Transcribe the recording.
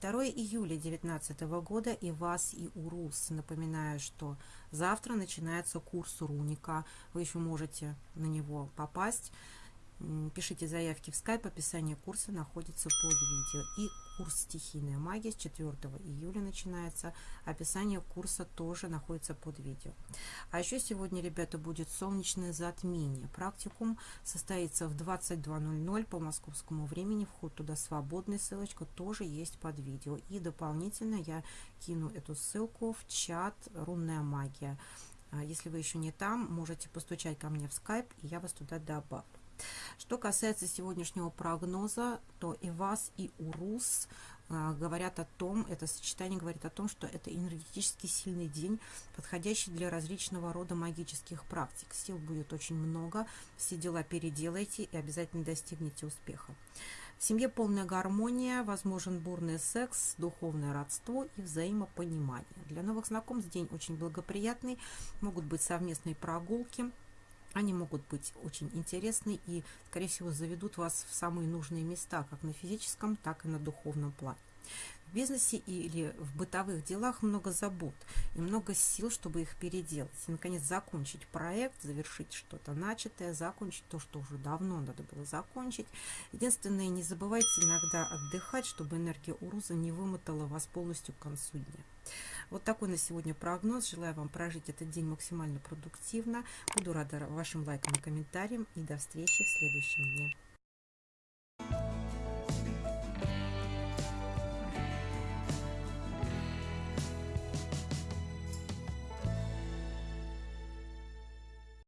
2 июля 2019 года и вас, и УРУС. Напоминаю, что завтра начинается курс Руника. Вы еще можете на него попасть. Пишите заявки в скайп, описание курса находится под видео. И курс «Стихийная магия» с 4 июля начинается. Описание курса тоже находится под видео. А еще сегодня, ребята, будет солнечное затмение. Практикум состоится в 22.00 по московскому времени. Вход туда свободный, ссылочка тоже есть под видео. И дополнительно я кину эту ссылку в чат «Рунная магия». А если вы еще не там, можете постучать ко мне в скайп, и я вас туда добавлю. Что касается сегодняшнего прогноза, то и вас, и УРУС а, говорят о том, это сочетание говорит о том, что это энергетически сильный день, подходящий для различного рода магических практик. Сил будет очень много, все дела переделайте и обязательно достигнете успеха. В семье полная гармония, возможен бурный секс, духовное родство и взаимопонимание. Для новых знакомств день очень благоприятный, могут быть совместные прогулки, они могут быть очень интересны и, скорее всего, заведут вас в самые нужные места, как на физическом, так и на духовном плане. В бизнесе или в бытовых делах много забот и много сил, чтобы их переделать. И, наконец, закончить проект, завершить что-то начатое, закончить то, что уже давно надо было закончить. Единственное, не забывайте иногда отдыхать, чтобы энергия Уруза не вымотала вас полностью к концу дня. Вот такой на сегодня прогноз. Желаю вам прожить этот день максимально продуктивно. Буду рада вашим лайкам и комментариям. И до встречи в следующем дне.